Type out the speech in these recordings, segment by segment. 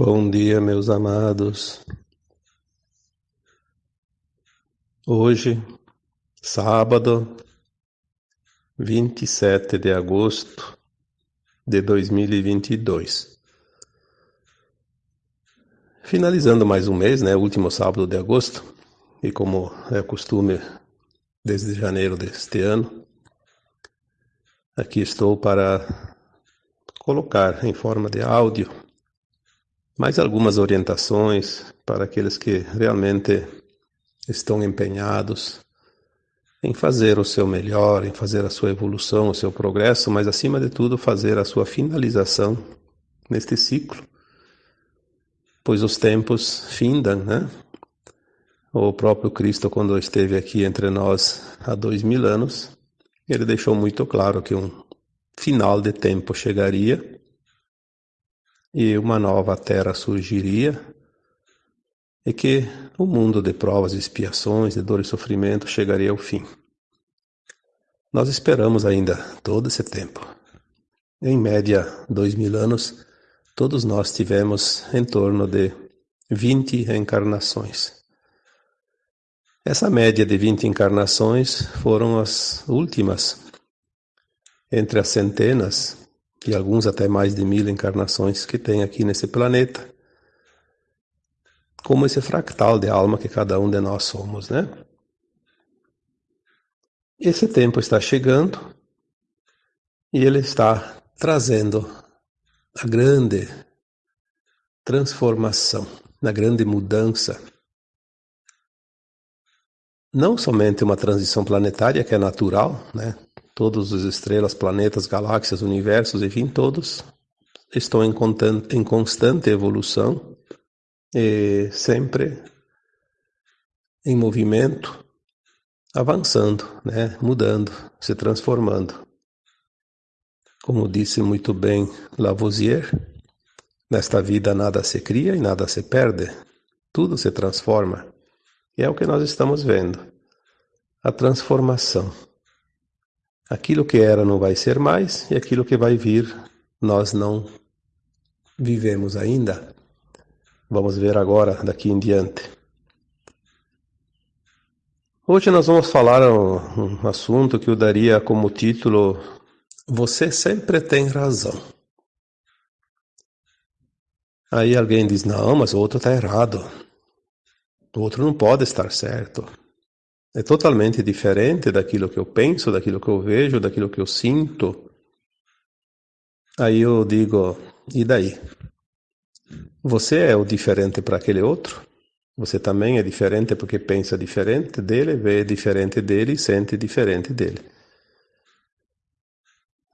Bom dia, meus amados. Hoje, sábado, 27 de agosto de 2022. Finalizando mais um mês, né? Último sábado de agosto, e como é costume desde janeiro deste ano, aqui estou para colocar em forma de áudio mais algumas orientações para aqueles que realmente estão empenhados em fazer o seu melhor, em fazer a sua evolução, o seu progresso, mas acima de tudo fazer a sua finalização neste ciclo, pois os tempos findam, né? O próprio Cristo, quando esteve aqui entre nós há dois mil anos, ele deixou muito claro que um final de tempo chegaria e uma nova terra surgiria e que o mundo de provas e expiações, de dor e sofrimento chegaria ao fim. Nós esperamos ainda todo esse tempo. Em média, dois mil anos, todos nós tivemos em torno de 20 reencarnações. Essa média de 20 encarnações foram as últimas entre as centenas e alguns até mais de mil encarnações que tem aqui nesse planeta, como esse fractal de alma que cada um de nós somos, né? Esse tempo está chegando e ele está trazendo a grande transformação, a grande mudança. Não somente uma transição planetária que é natural, né? Todas as estrelas, planetas, galáxias, universos, enfim, todos estão em, em constante evolução sempre em movimento, avançando, né? mudando, se transformando. Como disse muito bem Lavoisier, nesta vida nada se cria e nada se perde, tudo se transforma. E é o que nós estamos vendo, a transformação. Aquilo que era não vai ser mais e aquilo que vai vir nós não vivemos ainda. Vamos ver agora daqui em diante. Hoje nós vamos falar um, um assunto que eu daria como título Você sempre tem razão. Aí alguém diz: Não, mas o outro está errado. O outro não pode estar certo é totalmente diferente daquilo que eu penso, daquilo que eu vejo, daquilo que eu sinto. Aí eu digo, e daí? Você é o diferente para aquele outro? Você também é diferente porque pensa diferente dele, vê diferente dele e sente diferente dele.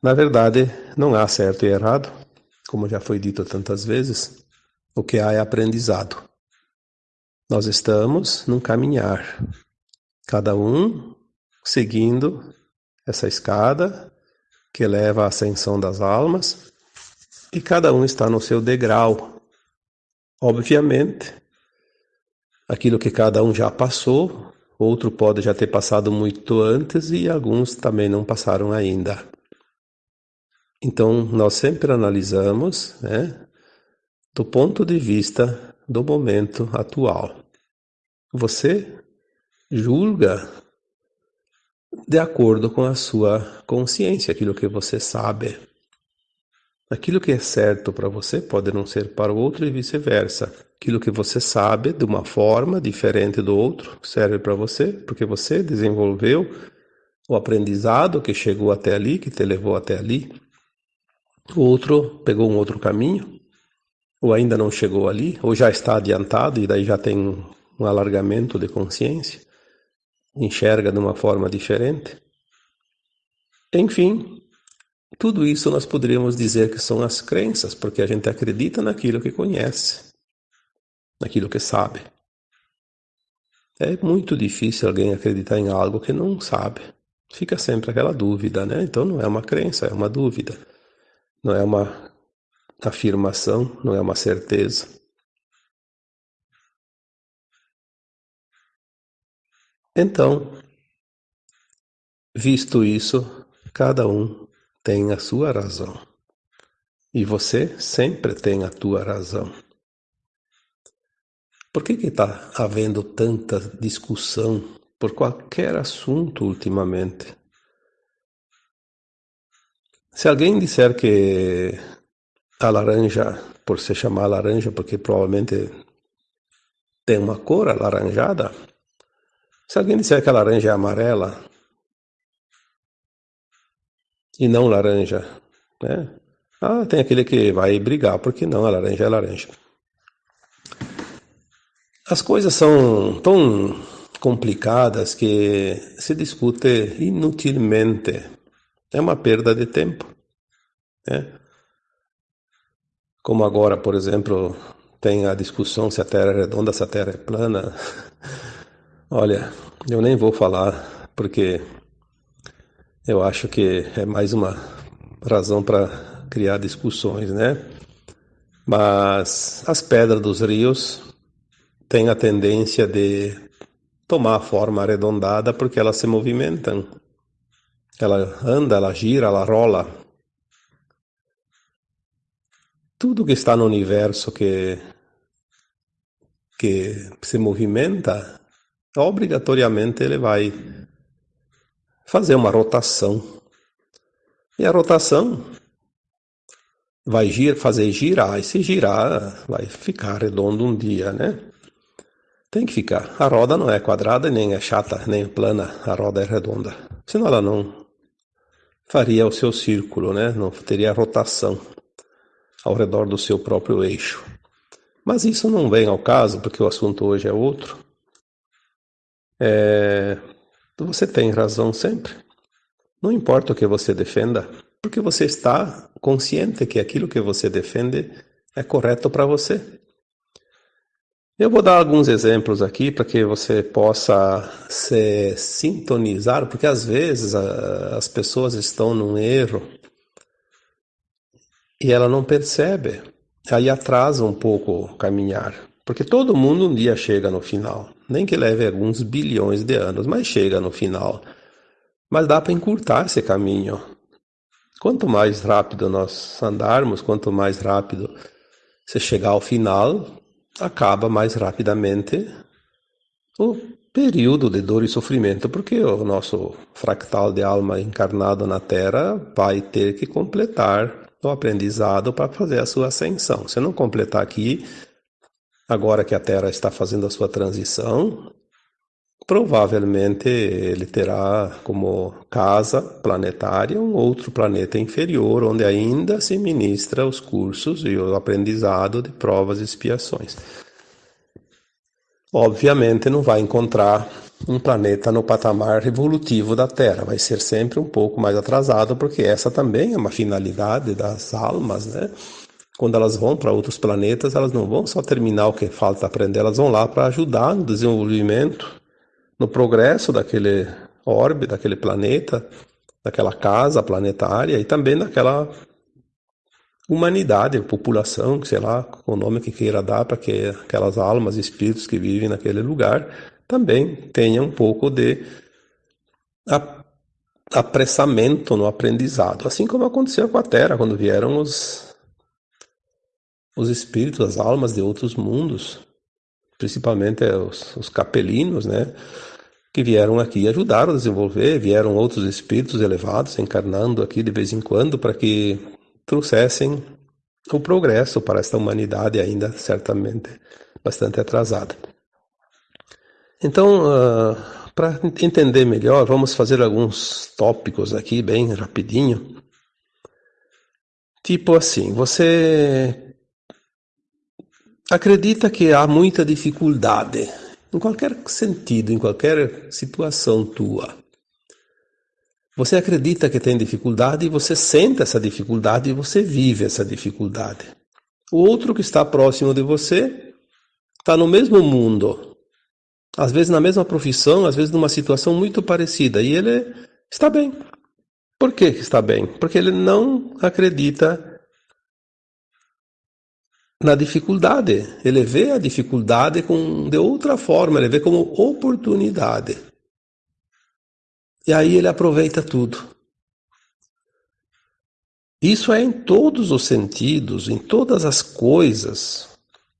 Na verdade, não há certo e errado, como já foi dito tantas vezes. O que há é aprendizado. Nós estamos num caminhar, cada um seguindo essa escada que leva à ascensão das almas, e cada um está no seu degrau. Obviamente, aquilo que cada um já passou, outro pode já ter passado muito antes e alguns também não passaram ainda. Então, nós sempre analisamos né, do ponto de vista do momento atual. Você julga de acordo com a sua consciência, aquilo que você sabe. Aquilo que é certo para você pode não ser para o outro e vice-versa. Aquilo que você sabe de uma forma diferente do outro serve para você, porque você desenvolveu o aprendizado que chegou até ali, que te levou até ali. O outro pegou um outro caminho, ou ainda não chegou ali, ou já está adiantado e daí já tem um alargamento de consciência enxerga de uma forma diferente. Enfim, tudo isso nós poderíamos dizer que são as crenças, porque a gente acredita naquilo que conhece, naquilo que sabe. É muito difícil alguém acreditar em algo que não sabe. Fica sempre aquela dúvida, né? Então não é uma crença, é uma dúvida. Não é uma afirmação, não é uma certeza. Então, visto isso, cada um tem a sua razão. E você sempre tem a tua razão. Por que está havendo tanta discussão por qualquer assunto ultimamente? Se alguém disser que a laranja, por se chamar laranja, porque provavelmente tem uma cor alaranjada, se alguém disser que a laranja é amarela e não laranja, né? Ah, tem aquele que vai brigar, porque não, a laranja é laranja. As coisas são tão complicadas que se discute inutilmente. É uma perda de tempo. Né? Como agora, por exemplo, tem a discussão se a Terra é redonda, se a Terra é plana. Olha, eu nem vou falar, porque eu acho que é mais uma razão para criar discussões, né? Mas as pedras dos rios têm a tendência de tomar a forma arredondada porque elas se movimentam. Ela anda, ela gira, ela rola. Tudo que está no universo que que se movimenta, obrigatoriamente ele vai fazer uma rotação. E a rotação vai gir, fazer girar, e se girar, vai ficar redondo um dia, né? Tem que ficar. A roda não é quadrada, nem é chata, nem plana, a roda é redonda. Senão ela não faria o seu círculo, né? Não teria rotação ao redor do seu próprio eixo. Mas isso não vem ao caso, porque o assunto hoje é outro. É... Você tem razão sempre. Não importa o que você defenda, porque você está consciente que aquilo que você defende é correto para você. Eu vou dar alguns exemplos aqui para que você possa se sintonizar, porque às vezes a, as pessoas estão num erro e ela não percebe. Aí atrasa um pouco caminhar, porque todo mundo um dia chega no final, nem que leve alguns bilhões de anos, mas chega no final. Mas dá para encurtar esse caminho. Quanto mais rápido nós andarmos, quanto mais rápido você chegar ao final, acaba mais rapidamente o período de dor e sofrimento, porque o nosso fractal de alma encarnado na Terra vai ter que completar o aprendizado para fazer a sua ascensão. Se não completar aqui, agora que a Terra está fazendo a sua transição, provavelmente ele terá como casa planetária um outro planeta inferior, onde ainda se ministra os cursos e o aprendizado de provas e expiações. Obviamente não vai encontrar um planeta no patamar evolutivo da Terra, vai ser sempre um pouco mais atrasado, porque essa também é uma finalidade das almas, né? Quando elas vão para outros planetas, elas não vão só terminar o que falta aprender, elas vão lá para ajudar no desenvolvimento no progresso daquele orbe, daquele planeta, daquela casa planetária e também daquela humanidade, população, sei lá, o nome que queira dar para que aquelas almas, espíritos que vivem naquele lugar também tenham um pouco de apressamento no aprendizado, assim como aconteceu com a Terra quando vieram os os espíritos, as almas de outros mundos, principalmente os, os capelinos, né? que vieram aqui e ajudaram a desenvolver, vieram outros espíritos elevados encarnando aqui de vez em quando para que trouxessem o progresso para esta humanidade ainda certamente bastante atrasada. Então, uh, para entender melhor, vamos fazer alguns tópicos aqui bem rapidinho. Tipo assim, você acredita que há muita dificuldade em qualquer sentido, em qualquer situação tua. Você acredita que tem dificuldade e você sente essa dificuldade e você vive essa dificuldade. O outro que está próximo de você está no mesmo mundo, às vezes na mesma profissão, às vezes numa situação muito parecida, e ele está bem. Por que está bem? Porque ele não acredita na dificuldade. Ele vê a dificuldade com, de outra forma, ele vê como oportunidade. E aí ele aproveita tudo. Isso é em todos os sentidos, em todas as coisas,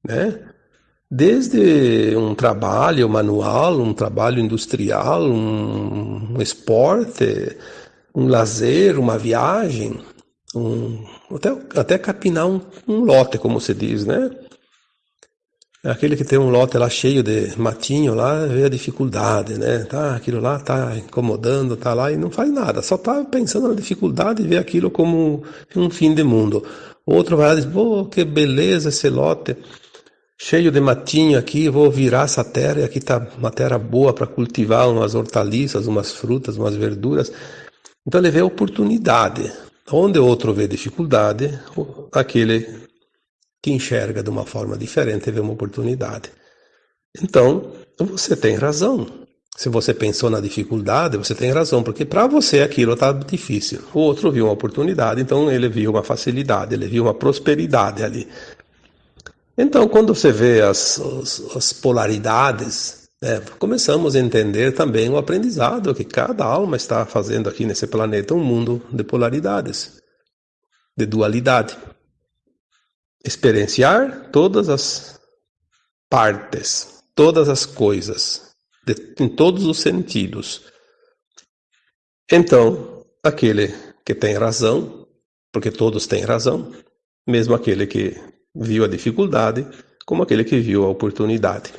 né? desde um trabalho manual, um trabalho industrial, um, um esporte, um lazer, uma viagem, um, até, até capinar um, um lote, como se diz, né? Aquele que tem um lote lá cheio de matinho lá, vê a dificuldade, né? Tá, aquilo lá tá incomodando, tá lá e não faz nada, só tá pensando na dificuldade e vê aquilo como um fim de mundo. Outro vai lá e diz, pô, que beleza esse lote, cheio de matinho aqui, vou virar essa terra e aqui tá uma terra boa para cultivar umas hortaliças, umas frutas, umas verduras. Então ele vê oportunidade. Onde outro vê dificuldade, aquele que enxerga de uma forma diferente vê uma oportunidade. Então, você tem razão. Se você pensou na dificuldade, você tem razão, porque para você aquilo está difícil. O outro viu uma oportunidade, então ele viu uma facilidade, ele viu uma prosperidade ali. Então, quando você vê as, as, as polaridades, né, começamos a entender também o aprendizado que cada alma está fazendo aqui nesse planeta, um mundo de polaridades, de dualidade experienciar todas as partes, todas as coisas, de, em todos os sentidos. Então, aquele que tem razão, porque todos têm razão, mesmo aquele que viu a dificuldade, como aquele que viu a oportunidade.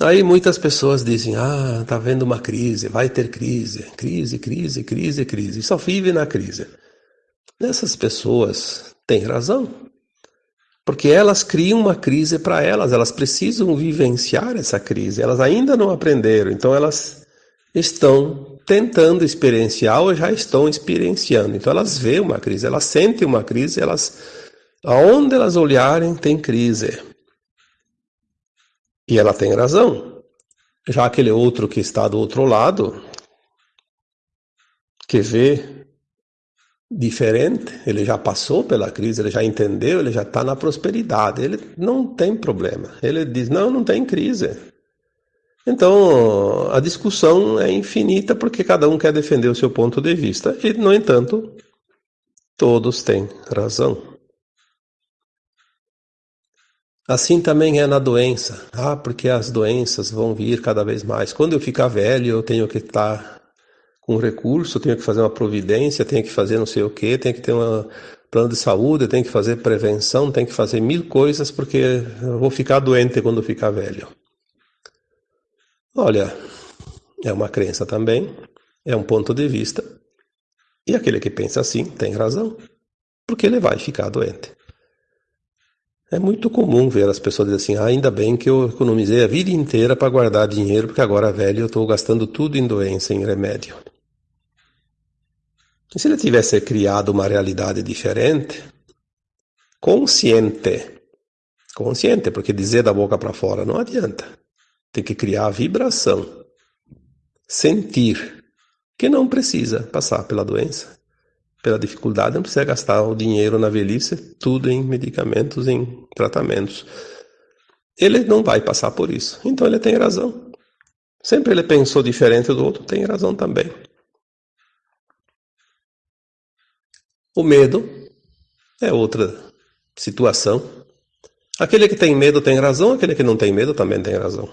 Aí muitas pessoas dizem: Ah, tá vendo uma crise, vai ter crise, crise, crise, crise, crise, só vive na crise. Essas pessoas têm razão. Porque elas criam uma crise para elas, elas precisam vivenciar essa crise, elas ainda não aprenderam, então elas estão tentando experienciar ou já estão experienciando. Então elas veem uma crise, elas sentem uma crise, elas aonde elas olharem tem crise. E ela tem razão. Já aquele outro que está do outro lado, que vê diferente, ele já passou pela crise, ele já entendeu, ele já está na prosperidade, ele não tem problema. Ele diz: não, não tem crise. Então a discussão é infinita porque cada um quer defender o seu ponto de vista e, no entanto, todos têm razão. Assim também é na doença. Ah, porque as doenças vão vir cada vez mais. Quando eu ficar velho, eu tenho que estar um recurso, tenho que fazer uma providência, tenho que fazer não sei o que, tenho que ter um plano de saúde, tenho que fazer prevenção, tenho que fazer mil coisas porque eu vou ficar doente quando ficar velho. Olha, é uma crença também, é um ponto de vista. E aquele que pensa assim tem razão, porque ele vai ficar doente. É muito comum ver as pessoas dizerem assim: ah, ainda bem que eu economizei a vida inteira para guardar dinheiro, porque agora velho eu estou gastando tudo em doença, em remédio. E se ele tivesse criado uma realidade diferente, consciente, consciente, porque dizer da boca para fora não adianta. Tem que criar a vibração, sentir que não precisa passar pela doença, pela dificuldade, não precisa gastar o dinheiro na velhice, tudo em medicamentos, em tratamentos. Ele não vai passar por isso. Então ele tem razão. Sempre ele pensou diferente do outro, tem razão também. O medo é outra situação. Aquele que tem medo tem razão, aquele que não tem medo também tem razão.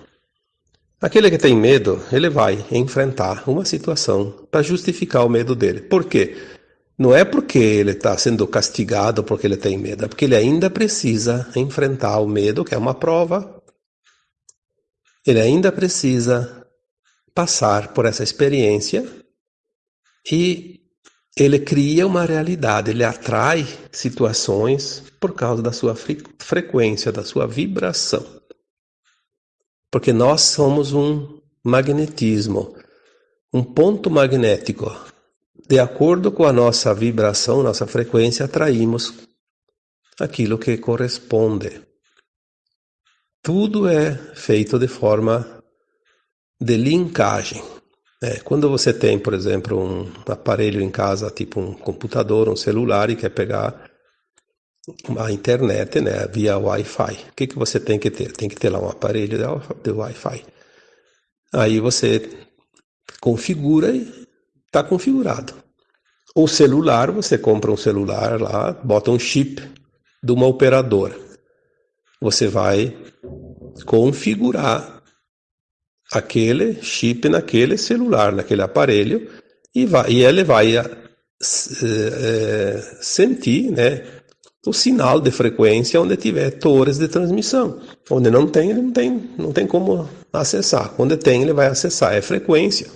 Aquele que tem medo, ele vai enfrentar uma situação para justificar o medo dele. Por quê? Não é porque ele está sendo castigado porque ele tem medo, é porque ele ainda precisa enfrentar o medo, que é uma prova. Ele ainda precisa passar por essa experiência e ele cria uma realidade, ele atrai situações por causa da sua frequência, da sua vibração. Porque nós somos um magnetismo, um ponto magnético. De acordo com a nossa vibração, nossa frequência, atraímos aquilo que corresponde. Tudo é feito de forma de linkagem. É, quando você tem, por exemplo, um aparelho em casa, tipo um computador, um celular, e quer pegar a internet né, via Wi-Fi, o que, que você tem que ter? Tem que ter lá um aparelho de Wi-Fi. Aí você configura está configurado. O celular, você compra um celular lá, bota um chip de uma operadora. você vai configurar aquele chip naquele celular, naquele aparelho, e, vai, e ele vai é, sentir né, o sinal de frequência onde tiver torres de transmissão. Onde não tem, ele não tem, não tem como acessar. Onde tem, ele vai acessar. É frequência.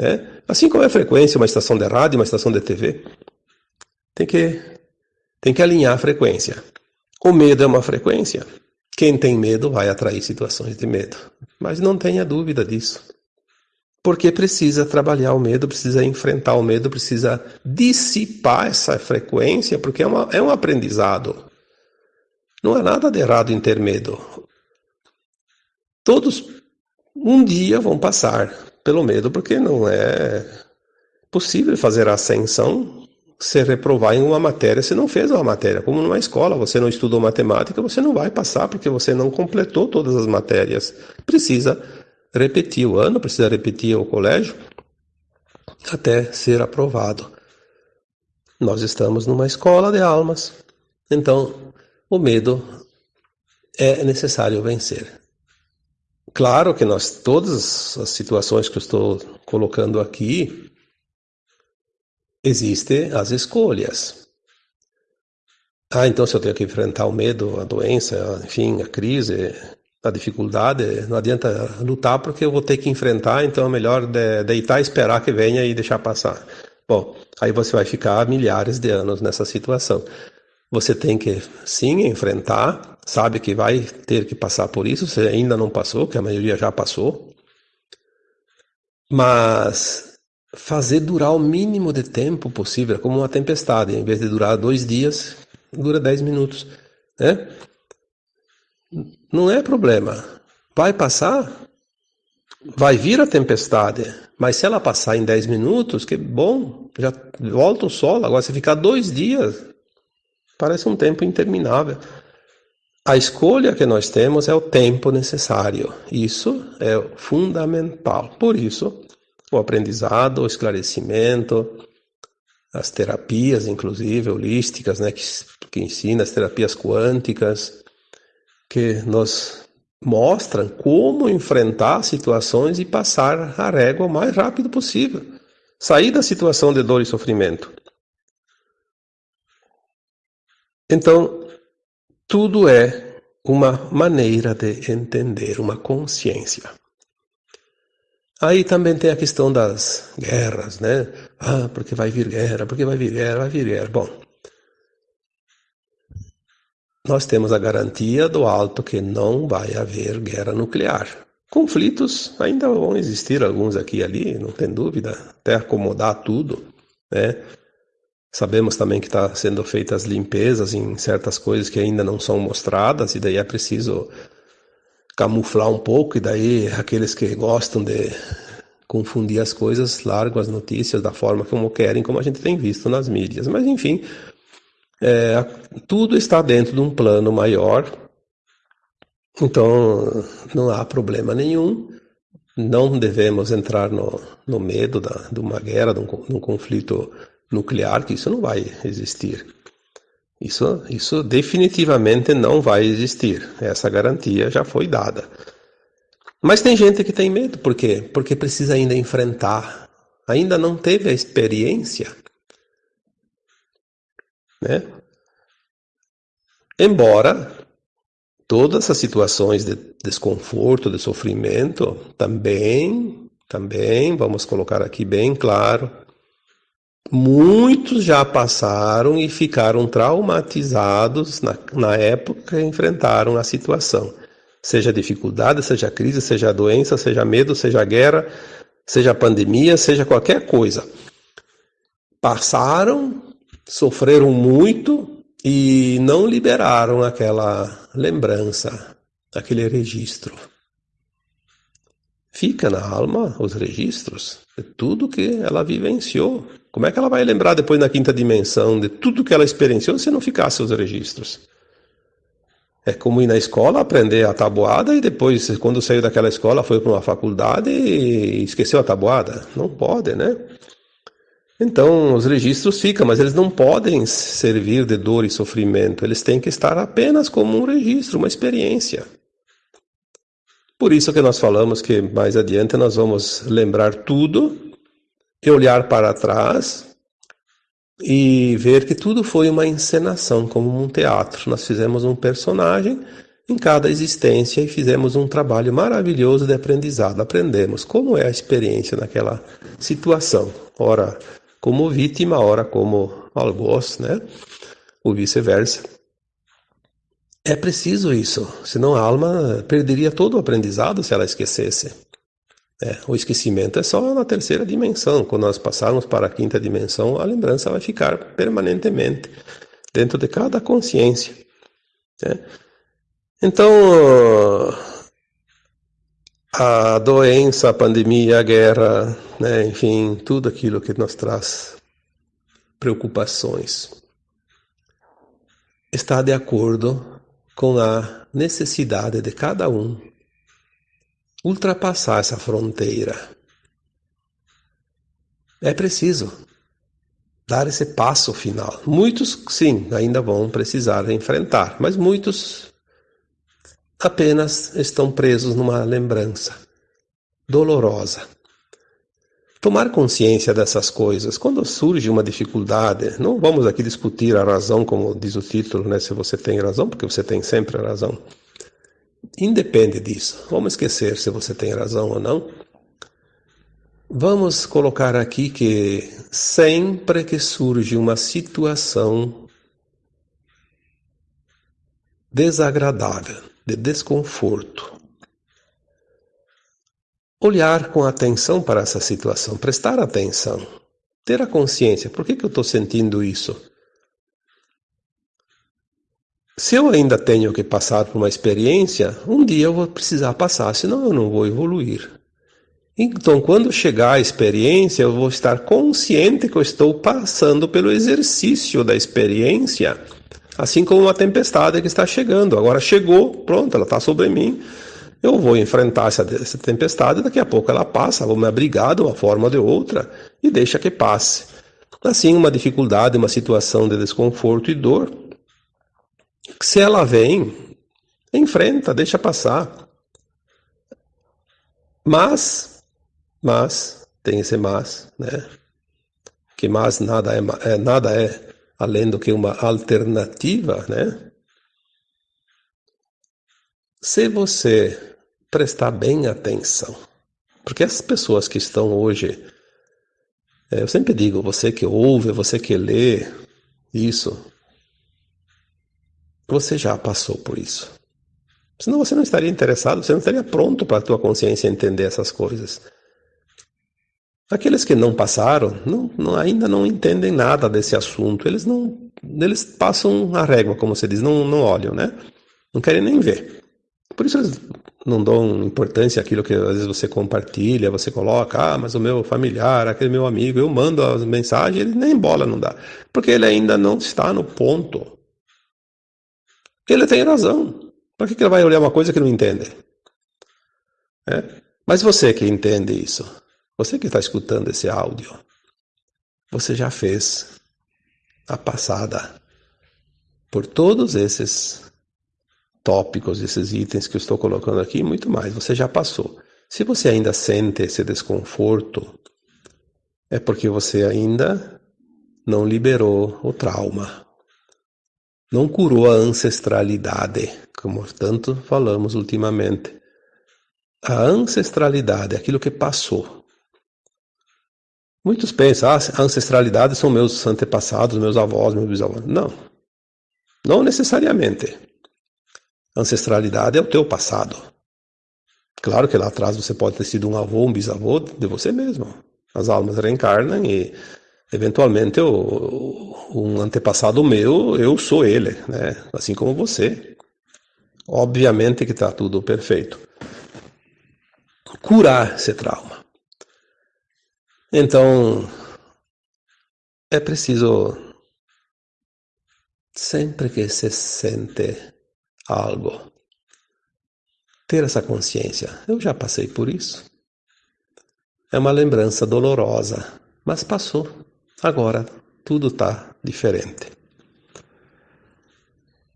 Né? Assim como é frequência uma estação de rádio, uma estação de TV. Tem que, tem que alinhar a frequência. O medo é uma frequência. Quem tem medo vai atrair situações de medo. Mas não tenha dúvida disso. Porque precisa trabalhar o medo, precisa enfrentar o medo, precisa dissipar essa frequência, porque é, uma, é um aprendizado. Não há nada de errado em ter medo. Todos um dia vão passar pelo medo, porque não é possível fazer a ascensão se reprovar em uma matéria se não fez uma matéria. Como numa escola, você não estudou matemática, você não vai passar porque você não completou todas as matérias. Precisa repetir o ano, precisa repetir o colégio até ser aprovado. Nós estamos numa escola de almas, então o medo é necessário vencer. Claro que nós, todas as situações que eu estou colocando aqui, existem as escolhas. Ah, então se eu tenho que enfrentar o medo, a doença, enfim, a crise, a dificuldade, não adianta lutar porque eu vou ter que enfrentar, então é melhor de, deitar esperar que venha e deixar passar. Bom, aí você vai ficar milhares de anos nessa situação. Você tem que sim enfrentar, sabe que vai ter que passar por isso, você ainda não passou, que a maioria já passou. Mas fazer durar o mínimo de tempo possível, como uma tempestade, em vez de durar dois dias, dura dez minutos, né? Não é problema. Vai passar, vai vir a tempestade, mas se ela passar em 10 minutos, que bom, já volta o sol. Agora, se ficar dois dias, parece um tempo interminável. A escolha que nós temos é o tempo necessário. Isso é fundamental. Por isso, o aprendizado, o esclarecimento, as terapias, inclusive holísticas, né, que, que ensina as terapias quânticas, que nos mostram como enfrentar situações e passar a régua o mais rápido possível. Sair da situação de dor e sofrimento. Então, tudo é uma maneira de entender, uma consciência. Aí também tem a questão das guerras, né? Ah, porque vai vir guerra, porque vai vir guerra, vai vir guerra. Bom, nós temos a garantia do alto que não vai haver guerra nuclear. Conflitos ainda vão existir, alguns aqui e ali, não tem dúvida, até acomodar tudo, né? Sabemos também que está sendo feitas limpezas em certas coisas que ainda não são mostradas, e daí é preciso camuflar um pouco, e daí aqueles que gostam de confundir as coisas largam as notícias da forma como querem, como a gente tem visto nas mídias. Mas enfim, é, tudo está dentro de um plano maior, então não há problema nenhum. Não devemos entrar no, no medo da, de uma guerra, de um, de um conflito nuclear, que isso não vai existir. Isso, isso definitivamente não vai existir. Essa garantia já foi dada. Mas tem gente que tem medo, por quê? Porque precisa ainda enfrentar, ainda não teve a experiência né? Embora todas essas situações de desconforto, de sofrimento, também, também, vamos colocar aqui bem claro, muitos já passaram e ficaram traumatizados na, na época que enfrentaram a situação. Seja dificuldade, seja crise, seja doença, seja medo, seja guerra, seja pandemia, seja qualquer coisa. Passaram sofreram muito e não liberaram aquela lembrança, aquele registro. Fica na alma os registros de tudo que ela vivenciou. Como é que ela vai lembrar depois na quinta dimensão de tudo que ela experienciou se não ficasse os registros? É como ir na escola aprender a tabuada e depois, quando saiu daquela escola, foi para uma faculdade e esqueceu a tabuada. Não pode, né? Então, os registros ficam, mas eles não podem servir de dor e sofrimento. Eles têm que estar apenas como um registro, uma experiência. Por isso que nós falamos que mais adiante nós vamos lembrar tudo e olhar para trás e ver que tudo foi uma encenação, como um teatro. Nós fizemos um personagem em cada existência e fizemos um trabalho maravilhoso de aprendizado. Aprendemos como é a experiência naquela situação. Ora, como vítima, ora como algoz, né? Ou vice-versa. É preciso isso, senão a alma perderia todo o aprendizado se ela esquecesse. É, o esquecimento é só na terceira dimensão. Quando nós passarmos para a quinta dimensão, a lembrança vai ficar permanentemente dentro de cada consciência. Né? Então, a doença, a pandemia, a guerra, né, enfim, tudo aquilo que nos traz preocupações, está de acordo com a necessidade de cada um ultrapassar essa fronteira. É preciso dar esse passo final. Muitos, sim, ainda vão precisar enfrentar, mas muitos apenas estão presos numa lembrança dolorosa. Tomar consciência dessas coisas, quando surge uma dificuldade, não vamos aqui discutir a razão, como diz o título, né, se você tem razão, porque você tem sempre a razão. Independe disso. Vamos esquecer se você tem razão ou não. Vamos colocar aqui que sempre que surge uma situação desagradável, de desconforto, olhar com atenção para essa situação, prestar atenção, ter a consciência: por que, que eu estou sentindo isso? Se eu ainda tenho que passar por uma experiência, um dia eu vou precisar passar, senão eu não vou evoluir. Então, quando chegar a experiência, eu vou estar consciente que eu estou passando pelo exercício da experiência, assim como uma tempestade que está chegando. Agora chegou, pronto, ela está sobre mim. Eu vou enfrentar essa, essa tempestade, daqui a pouco ela passa, vou me abrigar de uma forma ou de outra e deixa que passe. Assim, uma dificuldade, uma situação de desconforto e dor, se ela vem, enfrenta, deixa passar. Mas, mas, tem esse mas, né? Que mas nada é, é nada é além do que uma alternativa, né? Se você prestar bem atenção, porque as pessoas que estão hoje, é, eu sempre digo, você que ouve, você que lê isso, você já passou por isso. Senão você não estaria interessado, você não estaria pronto para a tua consciência entender essas coisas. Aqueles que não passaram, não, não, ainda não entendem nada desse assunto. Eles não, eles passam a régua, como você diz, não, não olham, né? Não querem nem ver. Por isso eles não dão importância àquilo que às vezes você compartilha, você coloca, ah, mas o meu familiar, aquele meu amigo, eu mando as mensagens, ele nem bola não dá. Porque ele ainda não está no ponto ele tem razão. Por que, ele vai olhar uma coisa que não entende? É? Mas você que entende isso, você que está escutando esse áudio, você já fez a passada por todos esses tópicos, esses itens que eu estou colocando aqui, muito mais. Você já passou. Se você ainda sente esse desconforto, é porque você ainda não liberou o trauma, não curou a ancestralidade, como tanto falamos ultimamente. A ancestralidade, aquilo que passou. Muitos pensam, ah, a ancestralidade são meus antepassados, meus avós, meus bisavós. Não, não necessariamente. Ancestralidade é o teu passado. Claro que lá atrás você pode ter sido um avô, um bisavô de você mesmo. As almas reencarnam e eventualmente eu, um antepassado meu, eu sou ele, né? Assim como você. Obviamente que está tudo perfeito. Curar esse trauma. Então, é preciso, sempre que se sente algo, ter essa consciência. Eu já passei por isso. É uma lembrança dolorosa, mas passou. Agora tudo está diferente.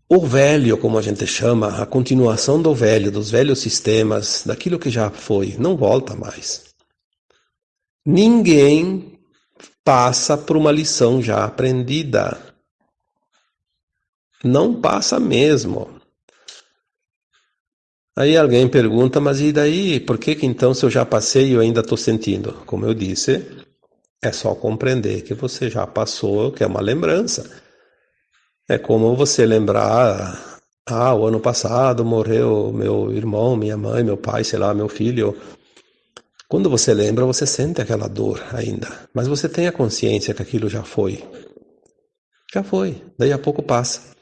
O velho, como a gente chama, a continuação do velho, dos velhos sistemas, daquilo que já foi, não volta mais. Ninguém passa por uma lição já aprendida. Não passa mesmo. Aí alguém pergunta, mas e daí? Por que, que então, se eu já passei, eu ainda estou sentindo? Como eu disse, é só compreender que você já passou, que é uma lembrança. É como você lembrar, ah, o ano passado morreu meu irmão, minha mãe, meu pai, sei lá, meu filho. Quando você lembra, você sente aquela dor ainda, mas você tem a consciência que aquilo já foi. Já foi, daí a pouco passa.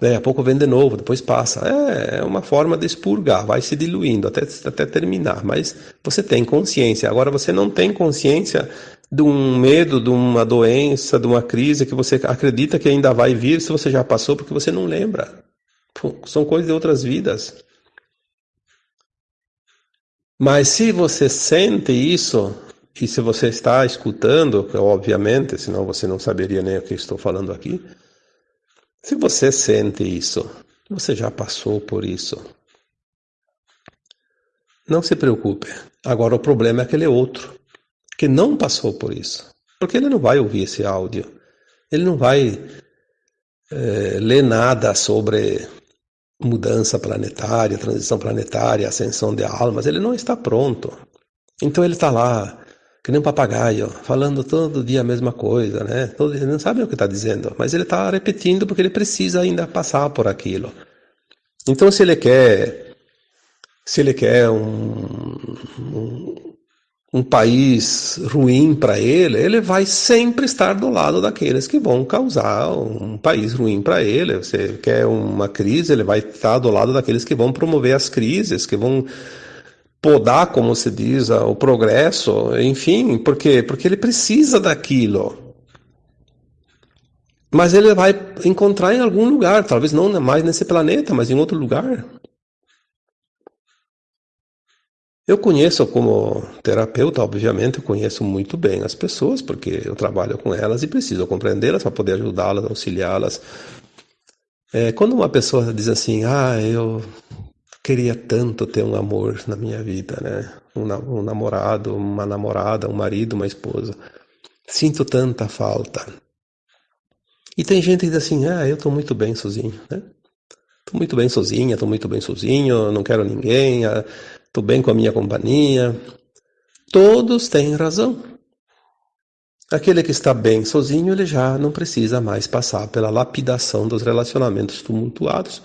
Daí a pouco vem de novo, depois passa. É, é uma forma de expurgar, vai se diluindo até, até terminar, mas você tem consciência. Agora você não tem consciência de um medo, de uma doença, de uma crise que você acredita que ainda vai vir se você já passou, porque você não lembra. São coisas de outras vidas. Mas se você sente isso, e se você está escutando, obviamente, senão você não saberia nem o que estou falando aqui. Se você sente isso, você já passou por isso. Não se preocupe. Agora o problema é aquele outro que não passou por isso. Porque ele não vai ouvir esse áudio. Ele não vai é, ler nada sobre mudança planetária, transição planetária, ascensão de almas. Ele não está pronto. Então ele está lá, que nem um papagaio, falando todo dia a mesma coisa, né? Todo, ele não sabe o que está dizendo, mas ele está repetindo porque ele precisa ainda passar por aquilo. Então, se ele quer, se ele quer um, um um país ruim para ele, ele vai sempre estar do lado daqueles que vão causar um país ruim para ele. Você quer uma crise, ele vai estar do lado daqueles que vão promover as crises, que vão podar, como se diz, o progresso, enfim, por quê? Porque ele precisa daquilo. Mas ele vai encontrar em algum lugar, talvez não mais nesse planeta, mas em outro lugar. Eu conheço como terapeuta, obviamente, eu conheço muito bem as pessoas, porque eu trabalho com elas e preciso compreendê-las para poder ajudá-las, auxiliá-las. É, quando uma pessoa diz assim, ah, eu queria tanto ter um amor na minha vida, né? Um, um namorado, uma namorada, um marido, uma esposa. Sinto tanta falta. E tem gente que diz assim, ah, eu estou muito bem sozinho, né? Estou muito bem sozinha, estou muito bem sozinho, não quero ninguém, ah, estou bem com a minha companhia. Todos têm razão. Aquele que está bem sozinho, ele já não precisa mais passar pela lapidação dos relacionamentos tumultuados,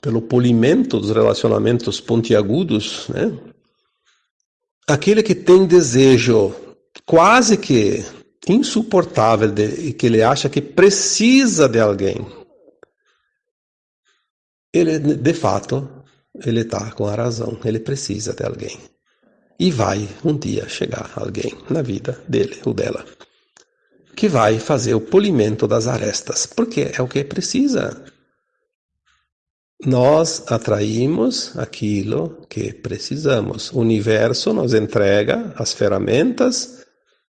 pelo polimento dos relacionamentos pontiagudos, né? Aquele que tem desejo quase que insuportável de, e que ele acha que precisa de alguém, ele de fato ele está com a razão, ele precisa de alguém. E vai um dia chegar alguém na vida dele ou dela que vai fazer o polimento das arestas, porque é o que precisa. Nós atraímos aquilo que precisamos. O universo nos entrega as ferramentas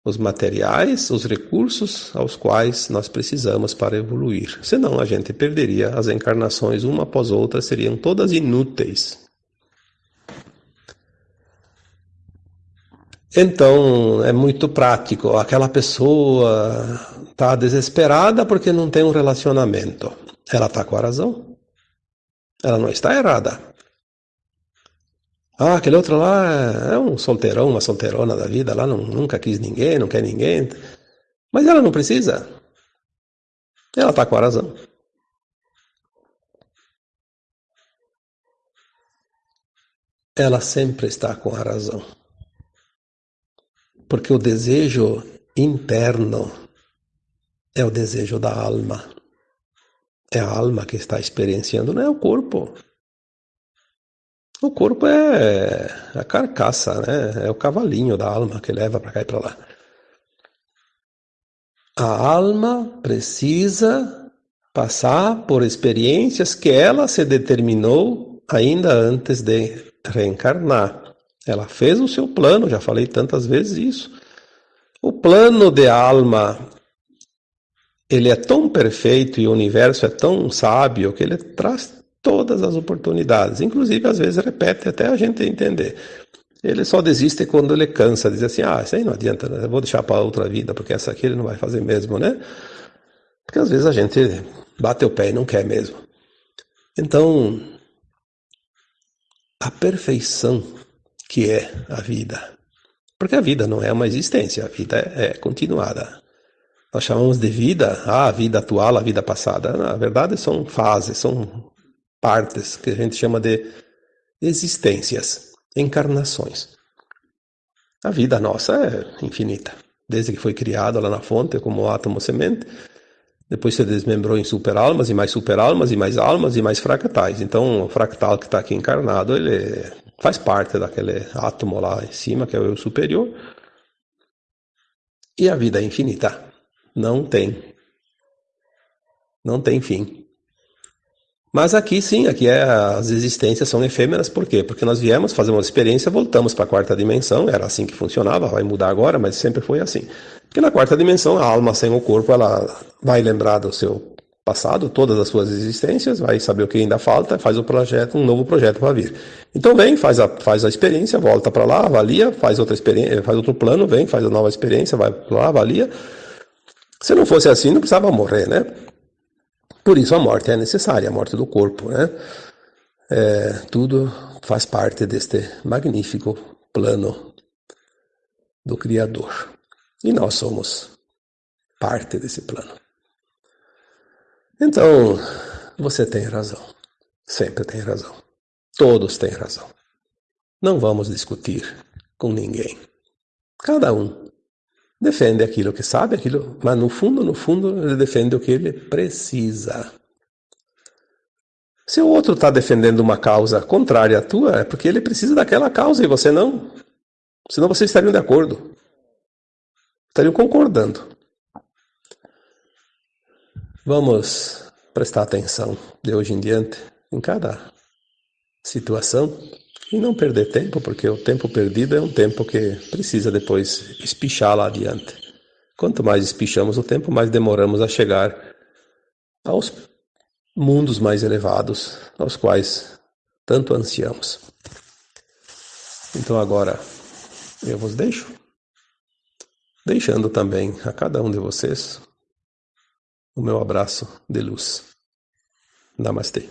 os materiais, os recursos aos quais nós precisamos para evoluir. Senão a gente perderia as encarnações uma após outra, seriam todas inúteis. Então é muito prático. Aquela pessoa está desesperada porque não tem um relacionamento. Ela está com a razão. Ela não está errada. Ah, aquele outro lá é um solteirão, uma solteirona da vida, lá não, nunca quis ninguém, não quer ninguém. Mas ela não precisa. Ela está com a razão. Ela sempre está com a razão. Porque o desejo interno é o desejo da alma. É a alma que está experienciando, não é o corpo. O corpo é a carcaça, né? É o cavalinho da alma que leva para cá e para lá. A alma precisa passar por experiências que ela se determinou ainda antes de reencarnar. Ela fez o seu plano, já falei tantas vezes isso. O plano de alma ele é tão perfeito e o universo é tão sábio que ele traz todas as oportunidades, inclusive às vezes repete até a gente entender. Ele só desiste quando ele cansa, diz assim: ah, isso aí não adianta, né? vou deixar para outra vida, porque essa aqui ele não vai fazer mesmo, né? Porque às vezes a gente bate o pé e não quer mesmo. Então, a perfeição que é a vida. Porque a vida não é uma existência, a vida é, é continuada. Nós chamamos de vida ah, a vida atual, a vida passada. Na verdade, são fases, são partes que a gente chama de existências, encarnações. A vida nossa é infinita. Desde que foi criada lá na fonte, como átomo semente, depois se desmembrou em superalmas e mais superalmas e mais almas e mais fractais. Então, o fractal que está aqui encarnado, ele faz parte daquele átomo lá em cima, que é o eu superior. E a vida é infinita. Não tem. Não tem fim. Mas aqui sim, aqui é, as existências são efêmeras, por quê? Porque nós viemos fazer uma experiência, voltamos para a quarta dimensão, era assim que funcionava, vai mudar agora, mas sempre foi assim. Porque na quarta dimensão, a alma sem o corpo, ela vai lembrar do seu passado, todas as suas existências, vai saber o que ainda falta, faz o projeto, um novo projeto para vir. Então vem, faz a, faz a experiência, volta para lá, avalia, faz outra experiência, faz outro plano, vem, faz a nova experiência, vai lá, avalia. Se não fosse assim, não precisava morrer, né? Por isso a morte é necessária, a morte do corpo, né? É, tudo faz parte deste magnífico plano do Criador. E nós somos parte desse plano. Então, você tem razão. Sempre tem razão. Todos têm razão. Não vamos discutir com ninguém. Cada um defende aquilo que sabe, aquilo, mas no fundo, no fundo, ele defende o que ele precisa. Se o outro está defendendo uma causa contrária à tua, é porque ele precisa daquela causa e você não. Senão vocês estariam de acordo. Estariam concordando. Vamos prestar atenção de hoje em diante em cada situação e não perder tempo, porque o tempo perdido é um tempo que precisa depois espichar lá adiante. Quanto mais espichamos o tempo, mais demoramos a chegar aos mundos mais elevados, aos quais tanto ansiamos. Então agora eu vos deixo, deixando também a cada um de vocês o meu abraço de luz. Namastê.